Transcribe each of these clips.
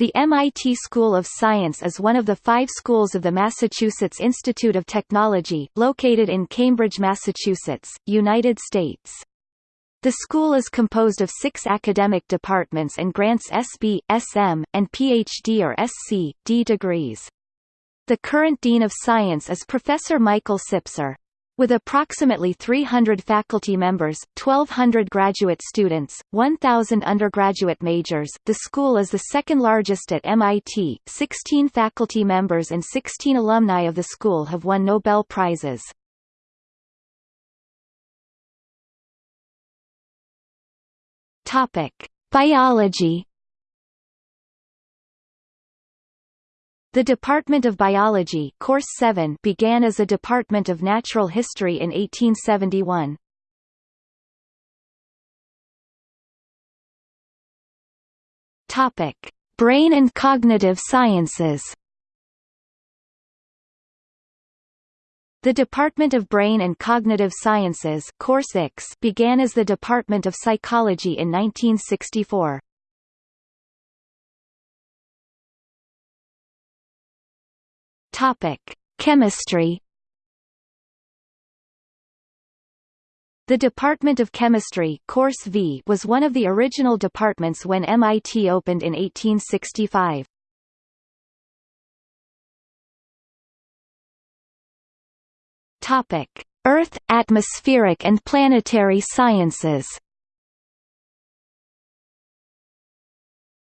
The MIT School of Science is one of the five schools of the Massachusetts Institute of Technology, located in Cambridge, Massachusetts, United States. The school is composed of six academic departments and grants SB, SM, and PhD or SC, D degrees. The current Dean of Science is Professor Michael Sipser. With approximately 300 faculty members, 1,200 graduate students, 1,000 undergraduate majors, the school is the second largest at MIT. 16 faculty members and 16 alumni of the school have won Nobel Prizes. Topic: Biology The Department of Biology Course 7 began as a Department of Natural History in 1871. Topic: Brain and Cognitive Sciences. The Department of Brain and Cognitive Sciences Course began as the Department of Psychology in 1964. Topic: Chemistry. The Department of Chemistry Course v was one of the original departments when MIT opened in 1865. Topic: Earth, atmospheric and planetary sciences.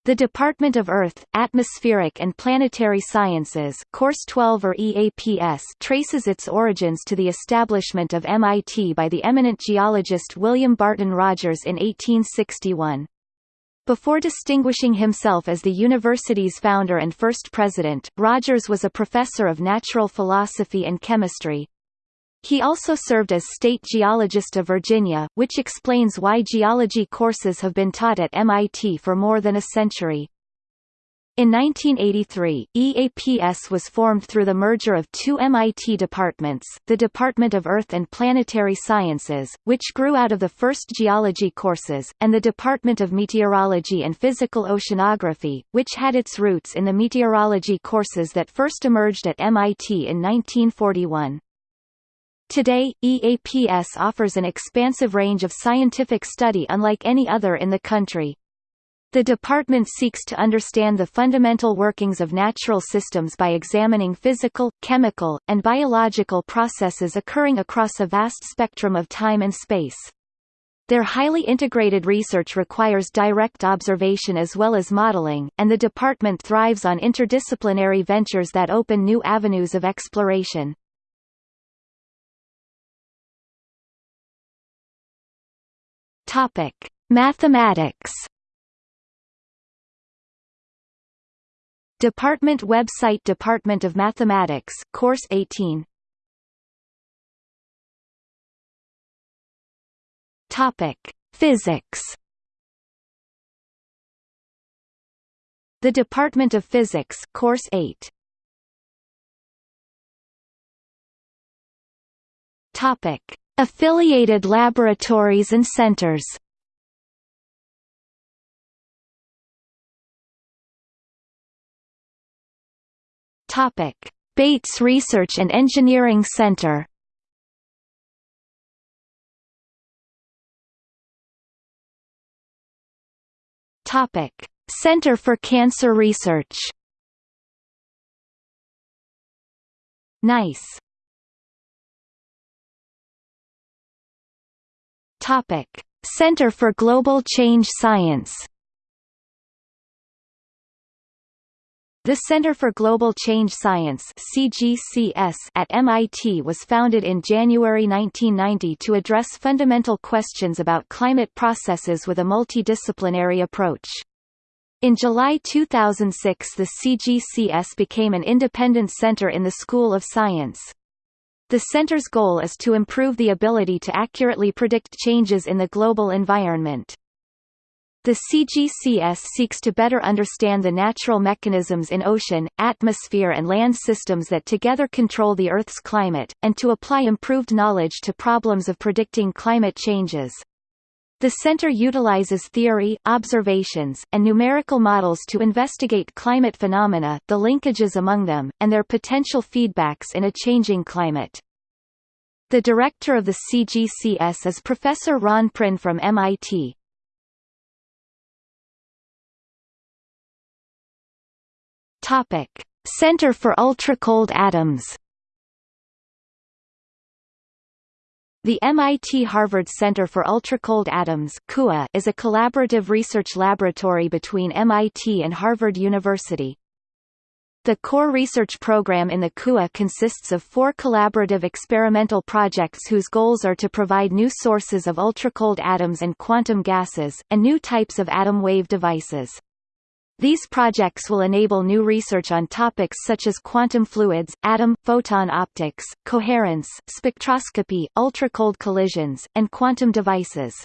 The Department of Earth, Atmospheric and Planetary Sciences Course 12 or EAPS traces its origins to the establishment of MIT by the eminent geologist William Barton Rogers in 1861. Before distinguishing himself as the university's founder and first president, Rogers was a professor of natural philosophy and chemistry, he also served as State Geologist of Virginia, which explains why geology courses have been taught at MIT for more than a century. In 1983, EAPS was formed through the merger of two MIT departments, the Department of Earth and Planetary Sciences, which grew out of the first geology courses, and the Department of Meteorology and Physical Oceanography, which had its roots in the meteorology courses that first emerged at MIT in 1941. Today, EAPS offers an expansive range of scientific study unlike any other in the country. The department seeks to understand the fundamental workings of natural systems by examining physical, chemical, and biological processes occurring across a vast spectrum of time and space. Their highly integrated research requires direct observation as well as modeling, and the department thrives on interdisciplinary ventures that open new avenues of exploration. Topic: Mathematics. Department website Department of Mathematics Course 18 Topic. Physics The Department of Physics Course 8 Topic Affiliated laboratories and centers Topic: Bates Research and Engineering Center. Topic: Center for Cancer Research. NICE Topic: Center for Global Change Science. The Center for Global Change Science CGCS at MIT was founded in January 1990 to address fundamental questions about climate processes with a multidisciplinary approach. In July 2006 the CGCS became an independent center in the School of Science. The center's goal is to improve the ability to accurately predict changes in the global environment. The CGCS seeks to better understand the natural mechanisms in ocean, atmosphere and land systems that together control the Earth's climate, and to apply improved knowledge to problems of predicting climate changes. The center utilizes theory, observations, and numerical models to investigate climate phenomena, the linkages among them, and their potential feedbacks in a changing climate. The director of the CGCS is Professor Ron Prinn from MIT. Topic: Center for Ultra-Cold Atoms The MIT-Harvard Center for Ultracold Atoms CUA, is a collaborative research laboratory between MIT and Harvard University. The core research program in the KUA consists of four collaborative experimental projects whose goals are to provide new sources of ultracold atoms and quantum gases, and new types of atom wave devices. These projects will enable new research on topics such as quantum fluids, atom, photon optics, coherence, spectroscopy, ultracold collisions, and quantum devices.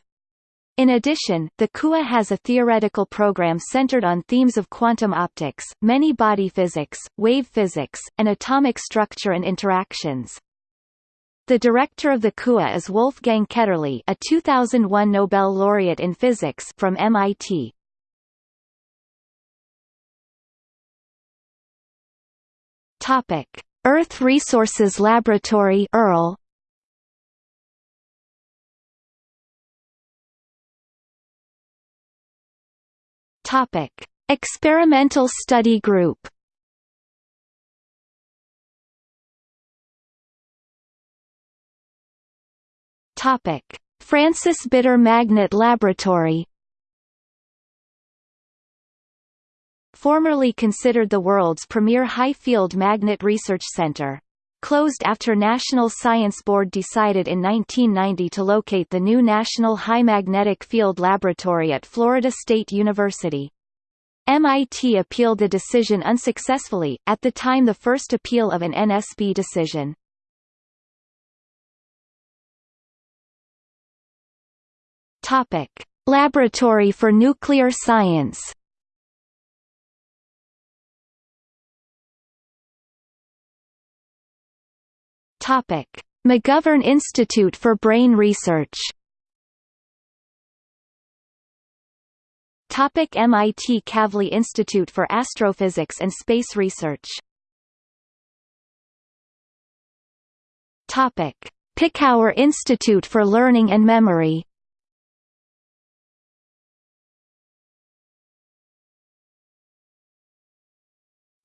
In addition, the KUA has a theoretical program centered on themes of quantum optics, many-body physics, wave physics, and atomic structure and interactions. The director of the KUA is Wolfgang Ketterle a 2001 Nobel laureate in physics from MIT. Topic: Earth Resources Laboratory (ERL). Topic: Experimental Study Group. Topic: Francis Bitter Magnet Laboratory formerly considered the world's premier high-field magnet research center. Closed after National Science Board decided in 1990 to locate the new National High Magnetic Field Laboratory at Florida State University. MIT appealed the decision unsuccessfully, at the time the first appeal of an NSB decision. Topic. Laboratory for Nuclear Science Topic: McGovern Institute for Brain Research. Topic MIT Kavli Institute for Astrophysics and Space Research. Topic: Picower Institute for Learning and Memory.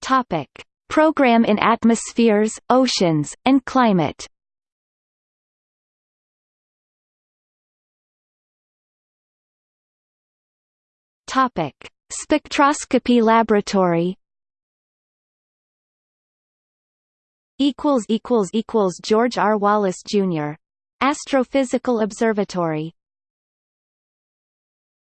Topic: Program in Atmospheres, Oceans, and Climate Topic: Spectroscopy Laboratory. Equals equals equals George R. Wallace Jr. Astrophysical Observatory